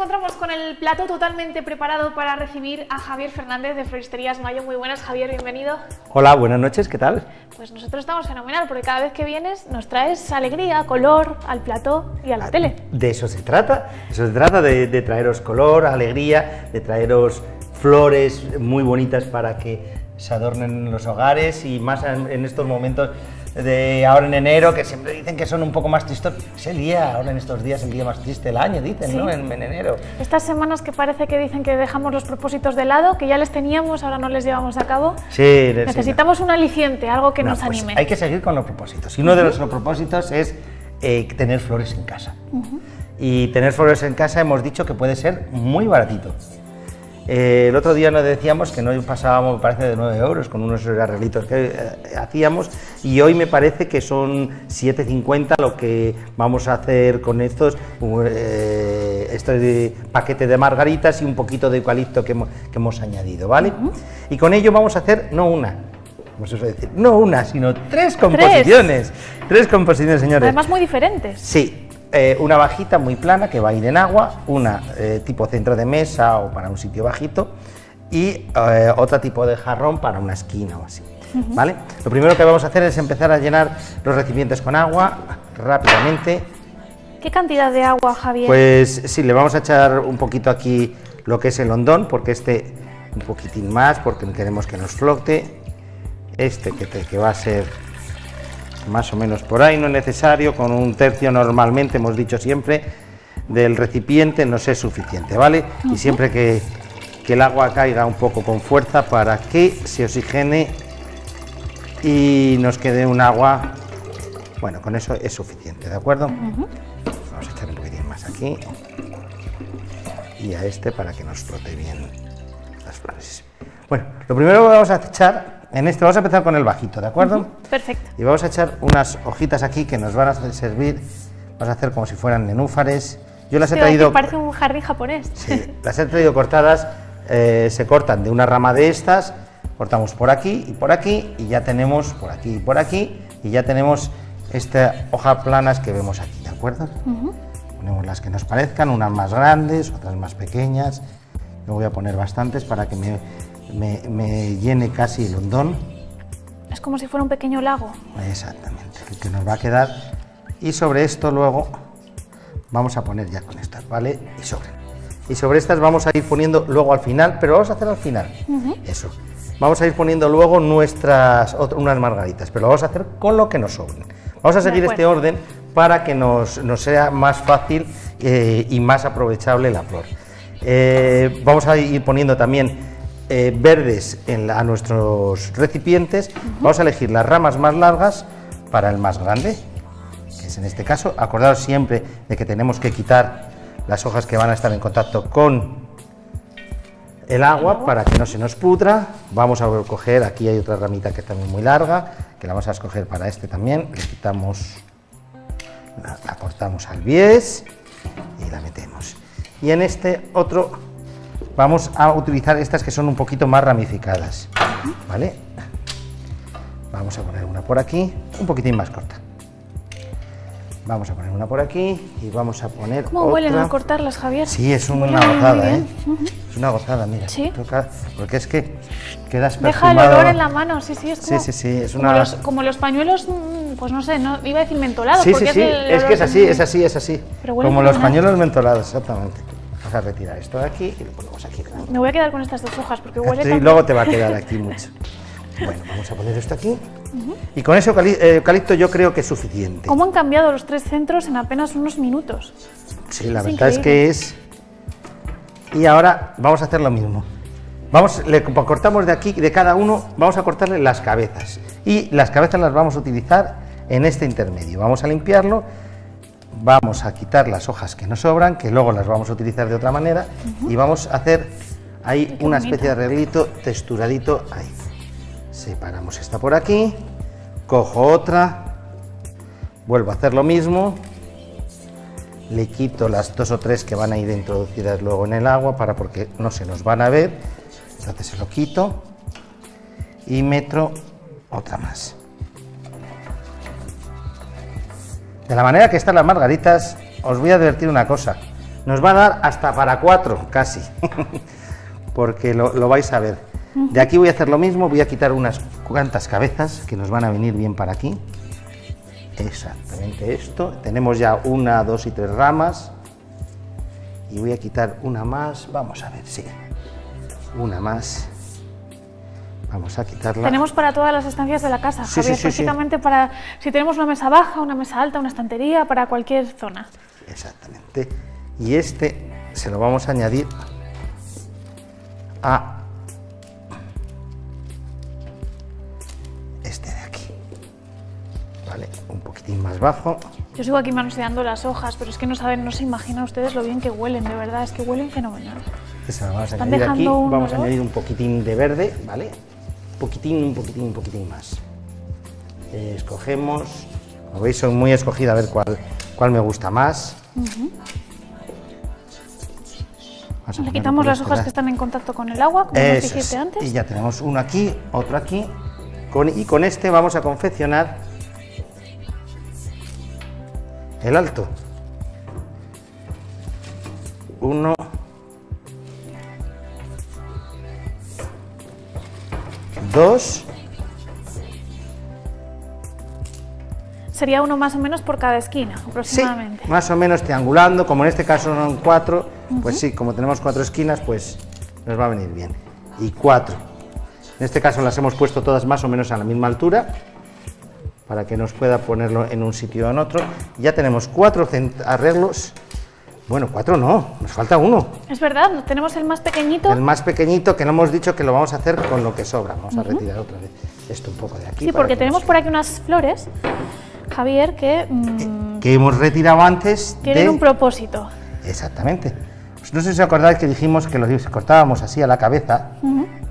nos encontramos con el plato totalmente preparado para recibir a Javier Fernández de Floristerías Mayo. Muy buenas, Javier, bienvenido. Hola, buenas noches, ¿qué tal? Pues nosotros estamos fenomenal, porque cada vez que vienes nos traes alegría, color al plató y a la tele. De eso se trata, eso se trata de, de traeros color, alegría, de traeros flores muy bonitas para que se adornen los hogares y más en estos momentos de ahora en enero, que siempre dicen que son un poco más tristos. Es el día, ahora en estos días, el día más triste del año, dicen, Sí. ¿no? En, en enero. Estas semanas que parece que dicen que dejamos los propósitos de lado, que ya les teníamos, ahora no les llevamos a cabo. Sí, sí, Necesitamos un aliciente, algo que No, nos pues anime. hay que seguir con los propósitos. Y uno de los propósitos es eh, tener flores en casa. Y tener flores en casa hemos dicho que puede ser muy baratito. Eh, el otro día nos decíamos que no pasábamos, me parece, de 9 euros con unos arreglitos que eh, hacíamos y hoy me parece que son 7,50 lo que vamos a hacer con estos, eh, este paquete de margaritas y un poquito de eucalipto que hemos, que hemos añadido, ¿vale? Y con ello vamos a hacer no una, vamos a decir, no una, sino tres composiciones. Tres, composiciones, señores. Además muy diferentes. Sí, eh, una bajita muy plana que va a ir en agua, una eh, tipo centro de mesa o para un sitio bajito y eh, otro tipo de jarrón para una esquina o así. ¿Vale? Lo primero que vamos a hacer es empezar a llenar los recipientes con agua rápidamente. ¿Qué cantidad de agua, Javier? Pues sí, le vamos a echar un poquito aquí lo que es el hondón, porque este un poquitín más, porque queremos que nos flote. Este que, te- que va a ser más o menos por ahí, no es necesario, con un tercio normalmente, hemos dicho siempre, del recipiente nos es suficiente, ¿vale? Y siempre que, que el agua caiga un poco con fuerza para que se oxigene y nos quede un agua, bueno, con eso es suficiente, ¿de acuerdo? Vamos a echar un poquitín más aquí y a este para que nos flote bien las flores. Bueno, lo primero que vamos a echar, en este vamos a empezar con el bajito, ¿de acuerdo? Perfecto. Y vamos a echar unas hojitas aquí que nos van a servir, vamos a hacer como si fueran nenúfares. Yo las he traído, Parece un jardín japonés. sí, las he traído cortadas, eh, se cortan de una rama de estas, cortamos por aquí y por aquí y ya tenemos por aquí y por aquí y ya tenemos estas hojas planas que vemos aquí, ¿de acuerdo? Ponemos las que nos parezcan, unas más grandes, otras más pequeñas. Yo voy a poner bastantes para que me, me- me llene casi el hondón. Es como si fuera un pequeño lago. Exactamente, el que nos va a quedar. Y sobre esto luego vamos a poner ya con estas, ¿vale? Y sobre. Y sobre estas vamos a ir poniendo luego al final, pero vamos a hacer al final. Eso. Vamos a ir poniendo luego nuestras ot- unas margaritas, pero lo vamos a hacer con lo que nos sobren. Vamos a seguir este orden para que nos, nos sea más fácil eh, y más aprovechable la flor. Eh, vamos a ir poniendo también eh, verdes en la- a nuestros recipientes. Vamos a elegir las ramas más largas para el más grande, que es en este caso. Acordaos siempre de que tenemos que quitar las hojas que van a estar en contacto con el agua para que no se nos pudra. Vamos a coger, aquí hay otra ramita que es también muy larga, que la vamos a escoger para este también. Le quitamos, la, la cortamos al bies y la metemos. Y en este otro vamos a utilizar estas que son un poquito más ramificadas, ¿vale? Vamos a poner una por aquí, un poquitín más corta. Vamos a poner una por aquí y vamos a poner ¿Cómo otra. huelen al cortarlas, Javier? Sí, es una gozada, ¿eh? Es una gozada, mira. Sí. Toca- porque es que quedas Deja el perfumado. olor en la mano, sí, sí, es Sí, como, sí, sí, es como, una- los, como los pañuelos, mm, pues no sé, no, iba a decir mentolados, Sí, sí, porque sí, es, el es que es así, es así, es así. Pero Como los pañuelos mentolados, exactamente. Vamos a retirar esto de aquí y lo ponemos aquí. Me voy a quedar con estas dos hojas, porque huele Sí, tan- luego te va a quedar aquí mucho. Bueno, vamos a poner esto aquí. Y con ese eh, eucalipto yo creo que es suficiente. ¿Cómo han cambiado los tres centros en apenas unos minutos? Sí, la Es verdad es que es... Y ahora vamos a hacer lo mismo. Vamos, le co- cortamos de aquí, de cada uno, vamos a cortarle las cabezas. Y las cabezas las vamos a utilizar en este intermedio. Vamos a limpiarlo, vamos a quitar las hojas que nos sobran, que luego las vamos a utilizar de otra manera, y vamos a hacer ahí una especie de arreglito texturadito ahí. Separamos esta por aquí, cojo otra, vuelvo a hacer lo mismo, le quito las dos o tres que van a ir introducidas luego en el agua para porque no se nos van a ver, entonces se lo quito y meto otra más. De la manera que están las margaritas, os voy a advertir una cosa, Nos va a dar hasta para cuatro, casi, porque lo, lo vais a ver. De aquí voy a hacer lo mismo, voy a quitar unas cuantas cabezas que nos van a venir bien para aquí. Exactamente esto. Tenemos ya una, dos y tres ramas. Y voy a quitar una más. Vamos a ver, sí. Una más. Vamos a quitarla. Tenemos para todas las estancias de la casa, Sí, Javier, sí, sí, prácticamente para si tenemos una mesa baja, una mesa alta, una estantería, para cualquier zona. Exactamente. Y este se lo vamos a añadir a este de aquí. Vale, un poquitín más bajo. Yo sigo aquí manoseando las hojas, pero es que no saben, no se imaginan ustedes lo bien que huelen, de verdad, es que huelen fenomenal. Se lo vamos a Están añadir aquí. Vamos a añadir un poquitín de verde, ¿vale? Poquitín, un poquitín, un poquitín más. Eh, escogemos. Como veis, soy muy escogida a ver cuál, cuál me gusta más. Le quitamos las hojas que están en contacto con el agua, como nos dijiste es. antes. Y ya tenemos uno aquí, otro aquí. Con- y con este vamos a confeccionar el alto. Uno. Dos. Sería uno más o menos por cada esquina, Sí, aproximadamente. más o menos triangulando, como en este caso son cuatro, pues sí, como tenemos cuatro esquinas, pues nos va a venir bien. Y cuatro. En este caso las hemos puesto todas más o menos a la misma altura, para que nos pueda ponerlo en un sitio o en otro. Ya tenemos cuatro arreglos. Bueno, cuatro no, nos falta uno. Es verdad, tenemos el más pequeñito. El más pequeñito que no hemos dicho que lo vamos a hacer con lo que sobra. Vamos a retirar otra vez esto un poco de aquí. Sí, porque que tenemos nos- por aquí unas flores, Javier, que mm, que hemos retirado antes tienen de... un propósito. Exactamente. Pues no sé si os acordáis que dijimos que los cortábamos así a la cabeza,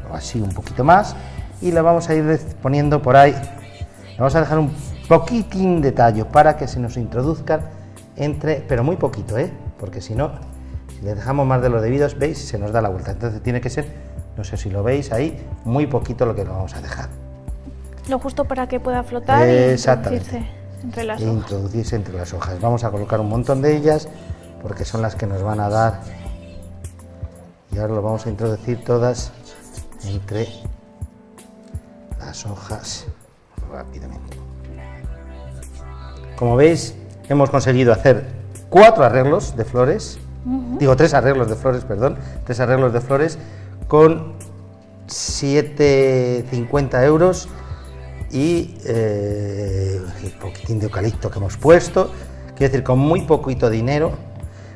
o así un poquito más, y le vamos a ir poniendo por ahí. Le vamos a dejar un poquitín de tallo para que se nos introduzcan entre, pero muy poquito, ¿eh? Porque si no, si le dejamos más de lo debido, veis, se nos da la vuelta. Entonces tiene que ser, no sé si lo veis ahí, muy poquito lo que lo vamos a dejar. Lo justo para que pueda flotar y introducirse entre las hojas. introducirse entre las hojas. Vamos a colocar un montón de ellas porque son las que nos van a dar. Y ahora lo vamos a introducir todas entre las hojas rápidamente. Como veis, hemos conseguido hacer cuatro arreglos de flores, digo tres arreglos de flores, perdón, tres arreglos de flores con 7,50 euros y eh, el poquitín de eucalipto que hemos puesto, quiero decir, con muy poquito dinero.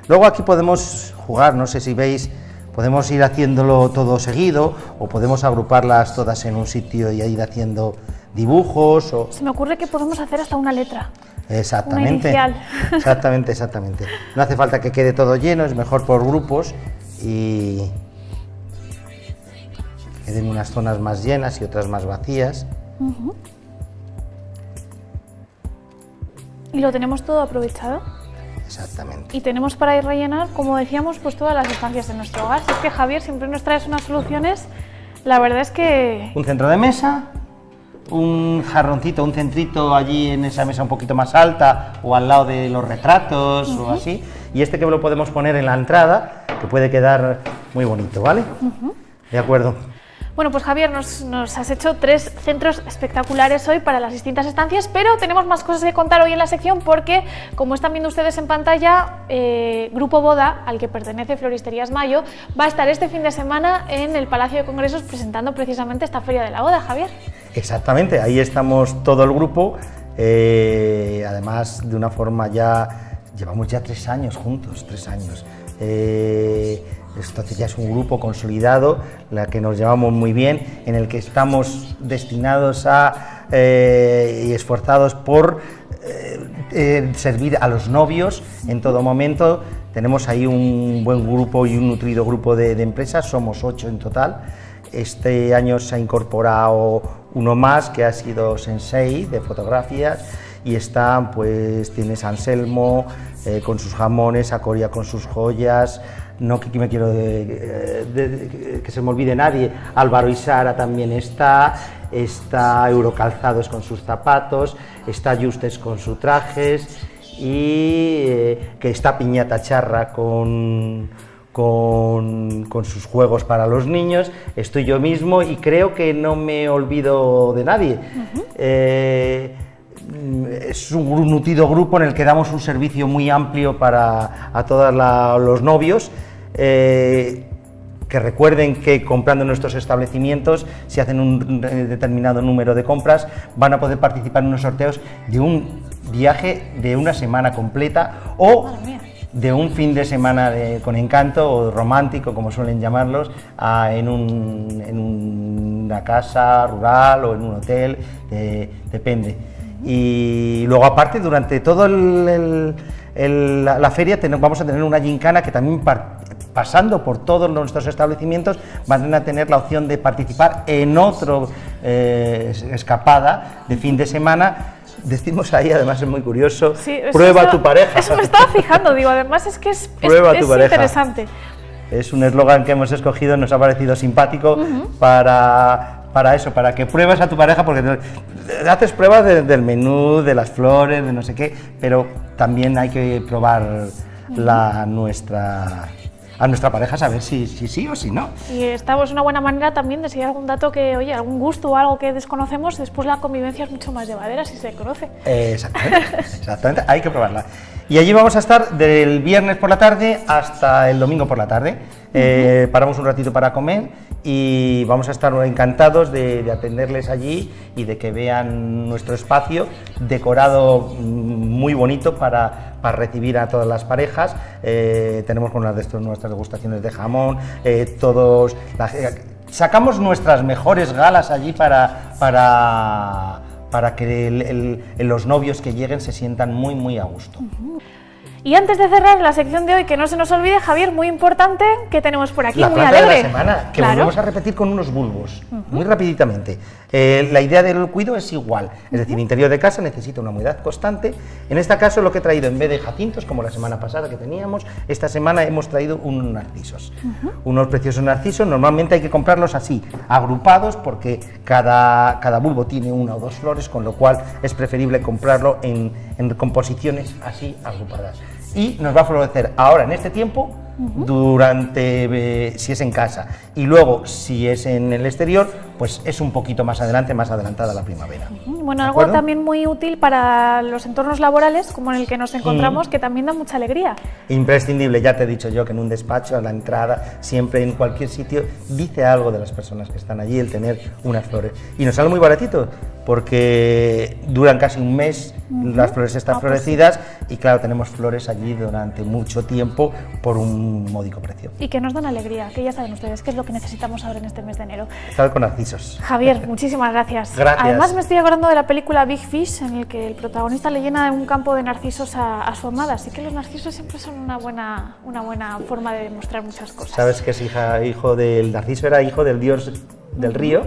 Luego aquí podemos jugar, no sé si veis, podemos ir haciéndolo todo seguido o podemos agruparlas todas en un sitio y ir haciendo dibujos o... Se me ocurre que podemos hacer hasta una letra. Exactamente. inicial. Exactamente, exactamente. No hace falta que quede todo lleno, es mejor por grupos y que queden unas zonas más llenas y otras más vacías. Y lo tenemos todo aprovechado. Exactamente. Y tenemos para ir rellenar, como decíamos, pues todas las estancias de nuestro hogar. Si es que Javier siempre nos traes unas soluciones, la verdad es que Un centro de mesa, un jarroncito, un centrito allí en esa mesa un poquito más alta o al lado de los retratos o así. Y este que lo podemos poner en la entrada, que puede quedar muy bonito, ¿vale? De acuerdo. Bueno, pues Javier, nos, nos has hecho tres centros espectaculares hoy para las distintas estancias, pero tenemos más cosas que contar hoy en la sección porque, como están viendo ustedes en pantalla, eh, Grupo Boda, al que pertenece Floristerías Mayo, va a estar este fin de semana en el Palacio de Congresos presentando precisamente esta Feria de la Boda, Javier. Exactamente, ahí estamos todo el grupo, eh, además de una forma ya, llevamos ya tres años juntos, tres años. Eh, esto ya es un grupo consolidado, la que nos llevamos muy bien, en el que estamos destinados a eh, y esforzados por eh, eh, servir a los novios en todo momento. Tenemos ahí un buen grupo y un nutrido grupo de, de empresas, somos ocho en total. Este año se ha incorporado uno más que ha sido Sensei de fotografías y está, pues tienes a Anselmo eh, con sus jamones, a Coria con sus joyas, no que, me quiero de- que se me olvide nadie, Álvaro y Sara también está, está Eurocalzados con sus zapatos, está Justes con sus trajes y eh, que está Piñata Charra con, con, sus juegos para los niños, estoy yo mismo y creo que no me olvido de nadie. Eh, es un nutrido grupo en el que damos un servicio muy amplio para a todos los novios. Eh, que recuerden que comprando en nuestros establecimientos, si hacen un determinado número de compras, van a poder participar en unos sorteos de un viaje de una semana completa o de un fin de semana con encanto o romántico, como suelen llamarlos, en, una casa rural o en un hotel, depende. Y luego aparte, durante toda la, feria vamos a tener una gincana que también pasando por todos nuestros establecimientos, van a tener la opción de participar en otro eh, escapada de fin de semana. Decimos ahí, además es muy curioso, prueba a tu pareja. Eso me estaba fijando, digo, además es que es, prueba tu pareja. interesante. Es un eslogan que hemos escogido, nos ha parecido simpático para, para eso, para que pruebes a tu pareja, porque haces pruebas del menú, de las flores, de no sé qué, pero también hay que probar la nuestra a nuestra pareja saber si, si sí o si no. Y esta es una buena manera también de si hay algún dato que, oye, algún gusto o algo que desconocemos, después la convivencia es mucho más llevadera si se conoce. exactamente, exactamente, hay que probarla. Y allí vamos a estar del viernes por la tarde hasta el domingo por la tarde. Eh, paramos un ratito para comer y vamos a estar encantados de, atenderles allí y de que vean nuestro espacio decorado mm, muy bonito para, para recibir a todas las parejas. Eh, tenemos con de nuestras degustaciones de jamón, eh, todos... sacamos nuestras mejores galas allí para... para para que los novios que lleguen se sientan muy, muy a gusto. Y antes de cerrar la sección de hoy, que no se nos olvide, Javier, muy importante, que tenemos por aquí, la muy alegre. de la semana, que volvemos a repetir con unos bulbos, muy rapiditamente. Eh, la idea del cuido es igual, es decir, interior de casa necesita una humedad constante. En este caso lo que he traído, en vez de jacintos, como la semana pasada que teníamos, esta semana hemos traído unos narcisos. Unos preciosos narcisos, normalmente hay que comprarlos así, agrupados, porque cada, cada bulbo tiene una o dos flores, con lo cual es preferible comprarlo en, en composiciones así agrupadas y nos va a florecer ahora en este tiempo durante eh, si es en casa y luego si es en el exterior pues es un poquito más adelante más adelantada la primavera. Bueno algo también muy útil para los entornos laborales como en el que nos encontramos que también da mucha alegría. Imprescindible ya te he dicho yo que en un despacho a la entrada siempre en cualquier sitio dice algo de las personas que están allí el tener unas flores. Y nos sale muy baratito porque duran casi un mes las flores están ah, pues florecidas y claro tenemos flores allí durante mucho tiempo por un módico precio. Y que nos dan alegría, que ya saben ustedes qué es lo que necesitamos ahora en este mes de enero. Estar con narcisos. Javier, muchísimas gracias. Gracias. Además me estoy acordando de la película Big Fish, en el que el protagonista le llena un campo de narcisos a, su amada, así que los narcisos siempre son una buena, una buena forma de demostrar muchas cosas. Sabes que es hija, hijo del narciso, era hijo del dios del río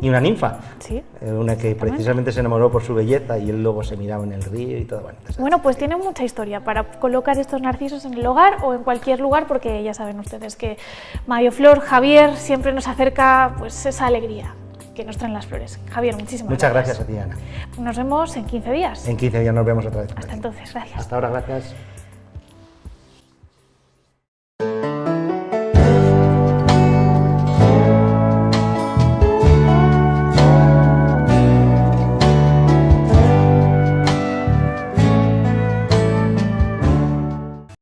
y una ninfa, ¿Sí? Eh, una que precisamente se enamoró por su belleza y él luego se miraba en el río y todo. Bueno, bueno, pues tiene mucha historia para colocar estos narcisos en el hogar o en cualquier lugar porque ya saben ustedes que Mario Flor, Javier siempre nos acerca pues esa alegría que nos traen las flores. Javier, muchísimas Muchas gracias. gracias a ti, Ana. Nos vemos en 15 días. En 15 días nos vemos otra vez. Hasta entonces, gracias. Hasta ahora, gracias.